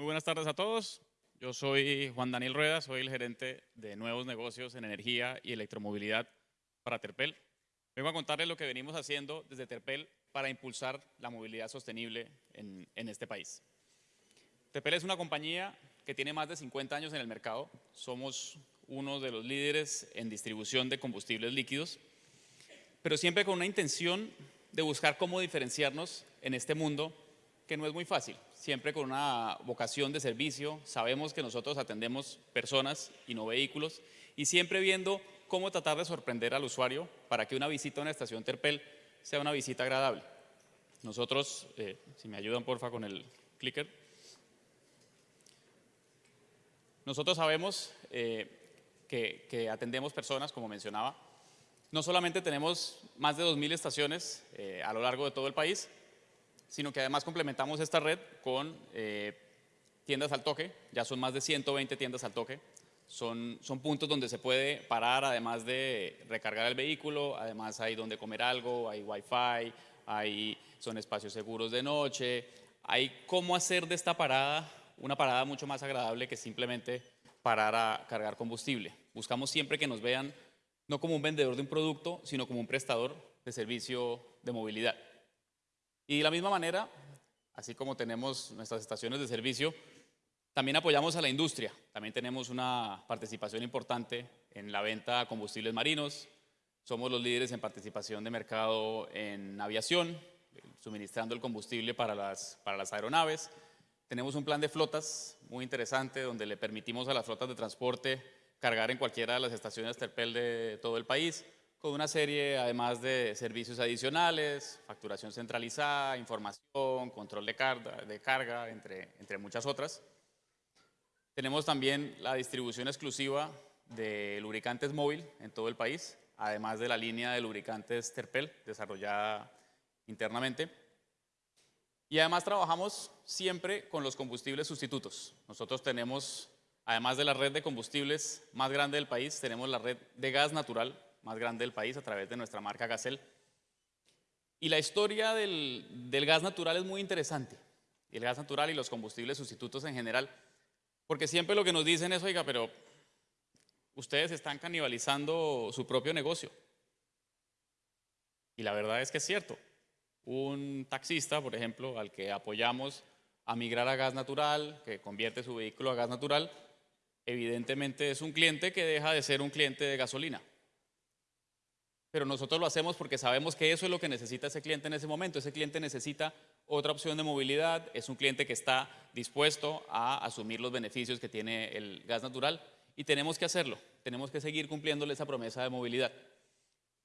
Muy buenas tardes a todos. Yo soy Juan Daniel Rueda, soy el gerente de nuevos negocios en energía y electromovilidad para Terpel. Vengo a contarles lo que venimos haciendo desde Terpel para impulsar la movilidad sostenible en, en este país. Terpel es una compañía que tiene más de 50 años en el mercado. Somos uno de los líderes en distribución de combustibles líquidos, pero siempre con una intención de buscar cómo diferenciarnos en este mundo que no es muy fácil, siempre con una vocación de servicio, sabemos que nosotros atendemos personas y no vehículos, y siempre viendo cómo tratar de sorprender al usuario para que una visita a una estación Terpel sea una visita agradable. Nosotros, eh, si me ayudan porfa con el clicker, nosotros sabemos eh, que, atendemos personas, como mencionaba, no solamente tenemos más de 2.000 estaciones eh, a lo largo de todo el país, sino que además complementamos esta red con eh, tiendas al toque, ya son más de 120 tiendas al toque, son, son puntos donde se puede parar además de recargar el vehículo, además hay donde comer algo, hay wifi, hay, son espacios seguros de noche, hay cómo hacer de esta parada una parada mucho más agradable que simplemente parar a cargar combustible. Buscamos siempre que nos vean no como un vendedor de un producto, sino como un prestador de servicio de movilidad. Y de la misma manera, así como tenemos nuestras estaciones de servicio, también apoyamos a la industria. También tenemos una participación importante en la venta de combustibles marinos. Somos los líderes en participación de mercado en aviación, suministrando el combustible para las, para las aeronaves. Tenemos un plan de flotas muy interesante donde le permitimos a las flotas de transporte cargar en cualquiera de las estaciones Terpel de todo el país con una serie además de servicios adicionales, facturación centralizada, información, control de carga, de carga entre, entre muchas otras. Tenemos también la distribución exclusiva de lubricantes móvil en todo el país, además de la línea de lubricantes Terpel desarrollada internamente. Y además trabajamos siempre con los combustibles sustitutos. Nosotros tenemos, además de la red de combustibles más grande del país, tenemos la red de gas natural más grande del país a través de nuestra marca Gasel. Y la historia del, gas natural es muy interesante, el gas natural y los combustibles sustitutos en general, porque siempre lo que nos dicen es, oiga, pero ustedes están canibalizando su propio negocio. Y la verdad es que es cierto. Un taxista, por ejemplo, al que apoyamos a migrar a gas natural, que convierte su vehículo a gas natural, evidentemente es un cliente que deja de ser un cliente de gasolina pero nosotros lo hacemos porque sabemos que eso es lo que necesita ese cliente en ese momento. Ese cliente necesita otra opción de movilidad, es un cliente que está dispuesto a asumir los beneficios que tiene el gas natural y tenemos que hacerlo, tenemos que seguir cumpliéndole esa promesa de movilidad.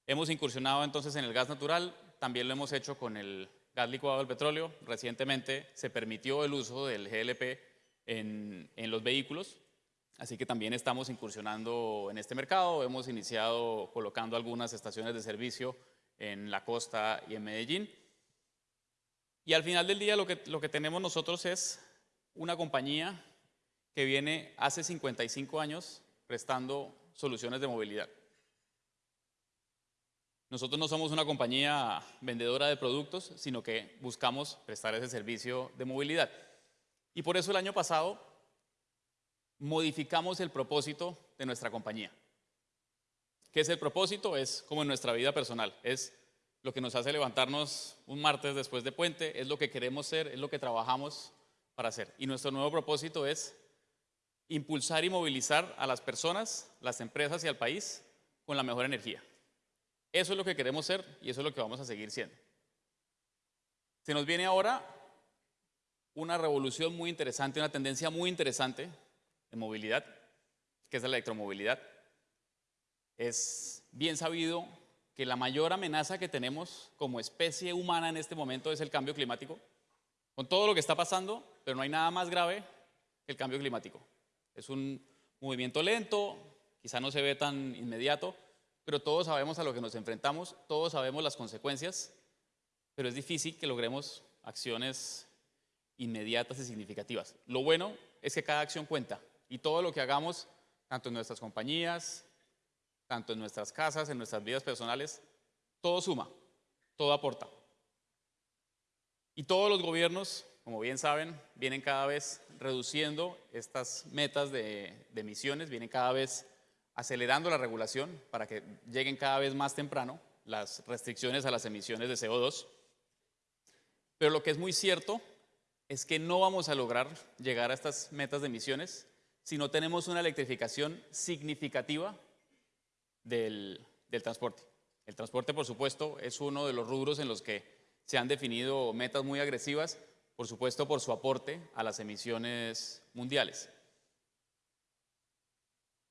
Hemos incursionado entonces en el gas natural, también lo hemos hecho con el gas licuado del petróleo. Recientemente se permitió el uso del GLP en, en los vehículos Así que también estamos incursionando en este mercado. Hemos iniciado colocando algunas estaciones de servicio en la costa y en Medellín. Y al final del día lo que, tenemos nosotros es una compañía que viene hace 55 años prestando soluciones de movilidad. Nosotros no somos una compañía vendedora de productos, sino que buscamos prestar ese servicio de movilidad. Y por eso el año pasado modificamos el propósito de nuestra compañía. ¿Qué es el propósito? Es como en nuestra vida personal, es lo que nos hace levantarnos un martes después de puente, es lo que queremos ser, es lo que trabajamos para hacer. Y nuestro nuevo propósito es impulsar y movilizar a las personas, las empresas y al país con la mejor energía. Eso es lo que queremos ser y eso es lo que vamos a seguir siendo. Se nos viene ahora una revolución muy interesante, una tendencia muy interesante movilidad, que es la electromovilidad. Es bien sabido que la mayor amenaza que tenemos como especie humana en este momento es el cambio climático, con todo lo que está pasando, pero no hay nada más grave que el cambio climático. Es un movimiento lento, quizá no se ve tan inmediato, pero todos sabemos a lo que nos enfrentamos, todos sabemos las consecuencias, pero es difícil que logremos acciones inmediatas y significativas. Lo bueno es que cada acción cuenta y todo lo que hagamos, tanto en nuestras compañías, tanto en nuestras casas, en nuestras vidas personales, todo suma, todo aporta. Y todos los gobiernos, como bien saben, vienen cada vez reduciendo estas metas de, de emisiones, vienen cada vez acelerando la regulación para que lleguen cada vez más temprano las restricciones a las emisiones de CO2. Pero lo que es muy cierto es que no vamos a lograr llegar a estas metas de emisiones si no tenemos una electrificación significativa del, del transporte. El transporte, por supuesto, es uno de los rubros en los que se han definido metas muy agresivas, por supuesto, por su aporte a las emisiones mundiales.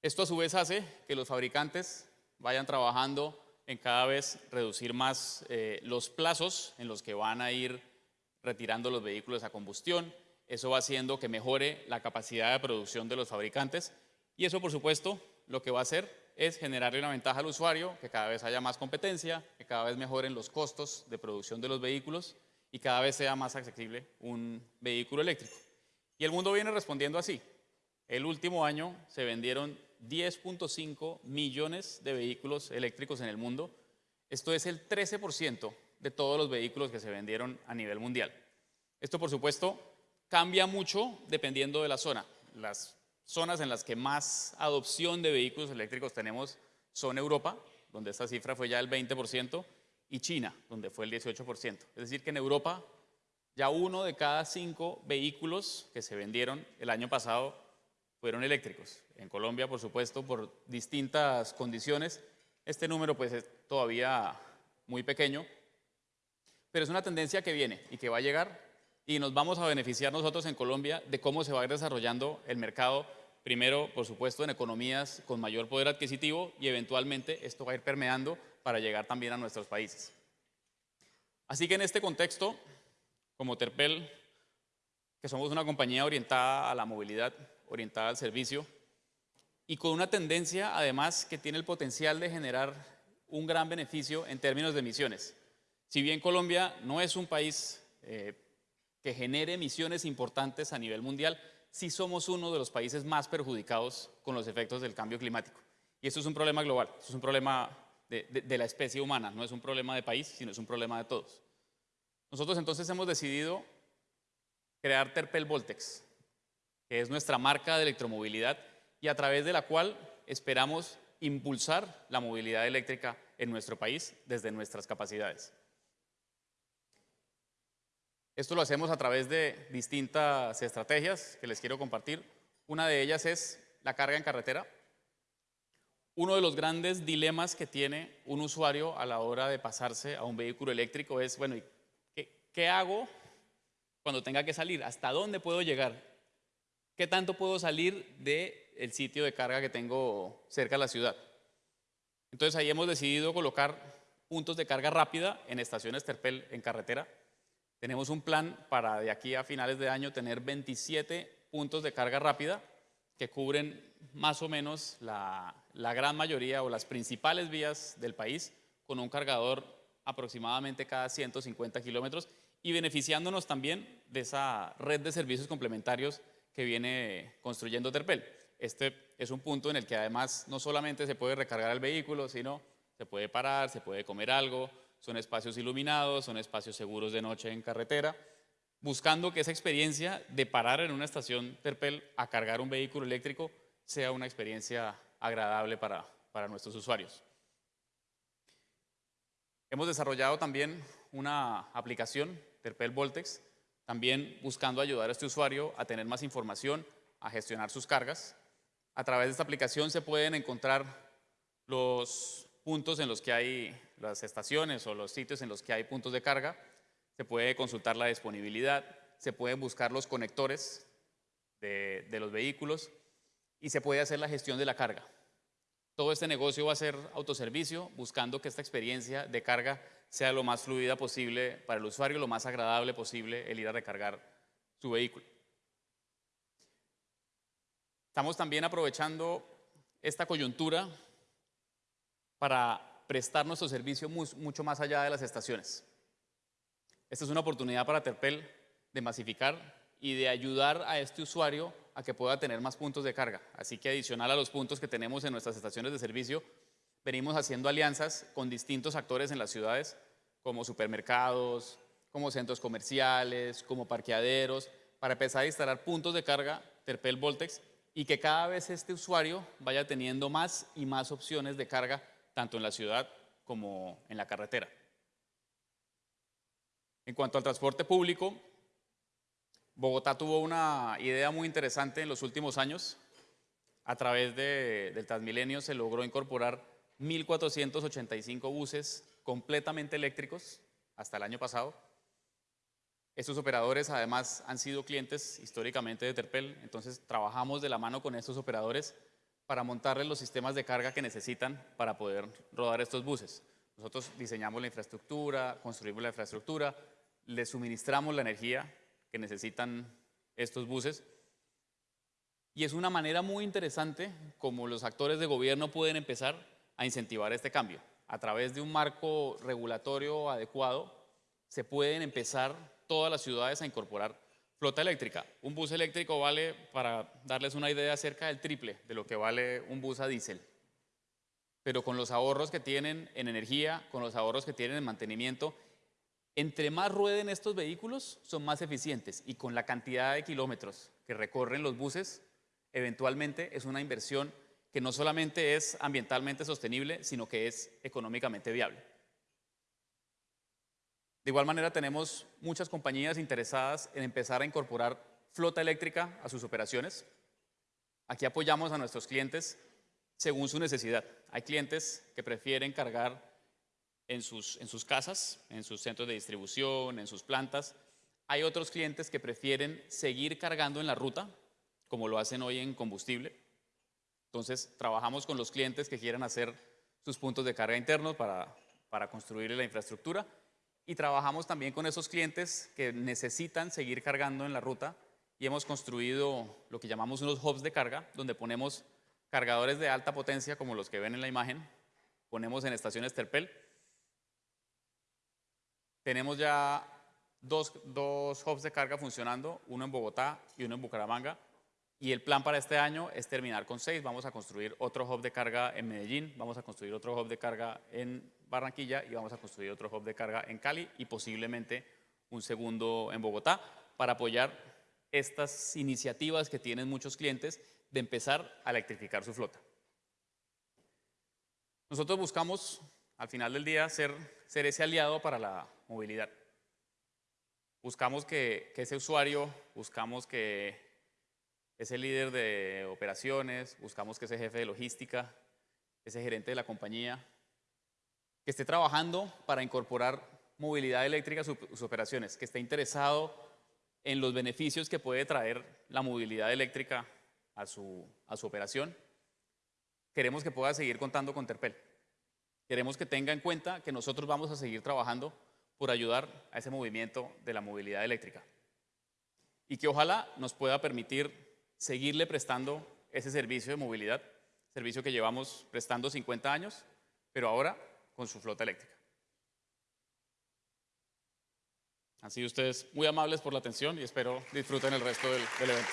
Esto a su vez hace que los fabricantes vayan trabajando en cada vez reducir más eh, los plazos en los que van a ir retirando los vehículos a combustión. Eso va haciendo que mejore la capacidad de producción de los fabricantes y eso, por supuesto, lo que va a hacer es generarle una ventaja al usuario, que cada vez haya más competencia, que cada vez mejoren los costos de producción de los vehículos y cada vez sea más accesible un vehículo eléctrico. Y el mundo viene respondiendo así. El último año se vendieron 10.5 millones de vehículos eléctricos en el mundo. Esto es el 13% de todos los vehículos que se vendieron a nivel mundial. Esto, por supuesto, cambia mucho dependiendo de la zona. Las zonas en las que más adopción de vehículos eléctricos tenemos son Europa, donde esta cifra fue ya el 20%, y China, donde fue el 18%. Es decir, que en Europa ya uno de cada cinco vehículos que se vendieron el año pasado fueron eléctricos. En Colombia, por supuesto, por distintas condiciones, este número pues es todavía muy pequeño, pero es una tendencia que viene y que va a llegar y nos vamos a beneficiar nosotros en Colombia de cómo se va a ir desarrollando el mercado, primero, por supuesto, en economías con mayor poder adquisitivo y eventualmente esto va a ir permeando para llegar también a nuestros países. Así que en este contexto, como Terpel, que somos una compañía orientada a la movilidad, orientada al servicio, y con una tendencia además que tiene el potencial de generar un gran beneficio en términos de emisiones. Si bien Colombia no es un país eh, que genere emisiones importantes a nivel mundial, sí somos uno de los países más perjudicados con los efectos del cambio climático. Y esto es un problema global, esto es un problema de, la especie humana, no es un problema de país, sino es un problema de todos. Nosotros entonces hemos decidido crear Terpel Voltex, que es nuestra marca de electromovilidad y a través de la cual esperamos impulsar la movilidad eléctrica en nuestro país desde nuestras capacidades. Esto lo hacemos a través de distintas estrategias que les quiero compartir. Una de ellas es la carga en carretera. Uno de los grandes dilemas que tiene un usuario a la hora de pasarse a un vehículo eléctrico es, bueno, ¿qué, hago cuando tenga que salir? ¿Hasta dónde puedo llegar? ¿Qué tanto puedo salir del sitio de carga que tengo cerca de la ciudad? Entonces ahí hemos decidido colocar puntos de carga rápida en estaciones Terpel en carretera tenemos un plan para de aquí a finales de año tener 27 puntos de carga rápida que cubren más o menos la, gran mayoría o las principales vías del país con un cargador aproximadamente cada 150 kilómetros y beneficiándonos también de esa red de servicios complementarios que viene construyendo Terpel. Este es un punto en el que además no solamente se puede recargar el vehículo, sino se puede parar, se puede comer algo, son espacios iluminados, son espacios seguros de noche en carretera, buscando que esa experiencia de parar en una estación Terpel a cargar un vehículo eléctrico sea una experiencia agradable para, para nuestros usuarios. Hemos desarrollado también una aplicación, Terpel Voltex, también buscando ayudar a este usuario a tener más información, a gestionar sus cargas. A través de esta aplicación se pueden encontrar los puntos en los que hay las estaciones o los sitios en los que hay puntos de carga, se puede consultar la disponibilidad, se pueden buscar los conectores de, los vehículos y se puede hacer la gestión de la carga. Todo este negocio va a ser autoservicio, buscando que esta experiencia de carga sea lo más fluida posible para el usuario, lo más agradable posible el ir a recargar su vehículo. Estamos también aprovechando esta coyuntura para prestar nuestro servicio mucho más allá de las estaciones. Esta es una oportunidad para Terpel de masificar y de ayudar a este usuario a que pueda tener más puntos de carga. Así que adicional a los puntos que tenemos en nuestras estaciones de servicio, venimos haciendo alianzas con distintos actores en las ciudades, como supermercados, como centros comerciales, como parqueaderos, para empezar a instalar puntos de carga Terpel Voltex y que cada vez este usuario vaya teniendo más y más opciones de carga, tanto en la ciudad como en la carretera. En cuanto al transporte público, Bogotá tuvo una idea muy interesante en los últimos años. A través del Transmilenio se logró incorporar 1.485 buses completamente eléctricos hasta el año pasado. Estos operadores además han sido clientes históricamente de Terpel, entonces trabajamos de la mano con estos operadores para montarles los sistemas de carga que necesitan para poder rodar estos buses. Nosotros diseñamos la infraestructura, construimos la infraestructura, les suministramos la energía que necesitan estos buses y es una manera muy interesante como los actores de gobierno pueden empezar a incentivar este cambio. A través de un marco regulatorio adecuado se pueden empezar todas las ciudades a incorporar flota eléctrica. Un bus eléctrico vale, para darles una idea, cerca del triple de lo que vale un bus a diésel. Pero con los ahorros que tienen en energía, con los ahorros que tienen en mantenimiento, entre más rueden estos vehículos, son más eficientes y con la cantidad de kilómetros que recorren los buses, eventualmente es una inversión que no solamente es ambientalmente sostenible, sino que es económicamente viable. De igual manera, tenemos muchas compañías interesadas en empezar a incorporar flota eléctrica a sus operaciones. Aquí apoyamos a nuestros clientes según su necesidad. Hay clientes que prefieren cargar en sus, en sus casas, en sus centros de distribución, en sus plantas. Hay otros clientes que prefieren seguir cargando en la ruta, como lo hacen hoy en combustible. Entonces, trabajamos con los clientes que quieran hacer sus puntos de carga internos para, para construir la infraestructura y trabajamos también con esos clientes que necesitan seguir cargando en la ruta y hemos construido lo que llamamos unos hubs de carga, donde ponemos cargadores de alta potencia como los que ven en la imagen, ponemos en estaciones Terpel. Tenemos ya dos, dos hubs de carga funcionando, uno en Bogotá y uno en Bucaramanga, y el plan para este año es terminar con seis. Vamos a construir otro hub de carga en Medellín, vamos a construir otro hub de carga en Barranquilla y vamos a construir otro hub de carga en Cali y posiblemente un segundo en Bogotá para apoyar estas iniciativas que tienen muchos clientes de empezar a electrificar su flota. Nosotros buscamos, al final del día, ser, ser ese aliado para la movilidad. Buscamos que, que ese usuario, buscamos que ese líder de operaciones, buscamos que ese jefe de logística, ese gerente de la compañía, que esté trabajando para incorporar movilidad eléctrica a sus operaciones, que esté interesado en los beneficios que puede traer la movilidad eléctrica a su, a su operación. Queremos que pueda seguir contando con Terpel. Queremos que tenga en cuenta que nosotros vamos a seguir trabajando por ayudar a ese movimiento de la movilidad eléctrica. Y que ojalá nos pueda permitir seguirle prestando ese servicio de movilidad, servicio que llevamos prestando 50 años, pero ahora con su flota eléctrica. Sido ustedes muy amables por la atención y espero disfruten el resto del, del evento.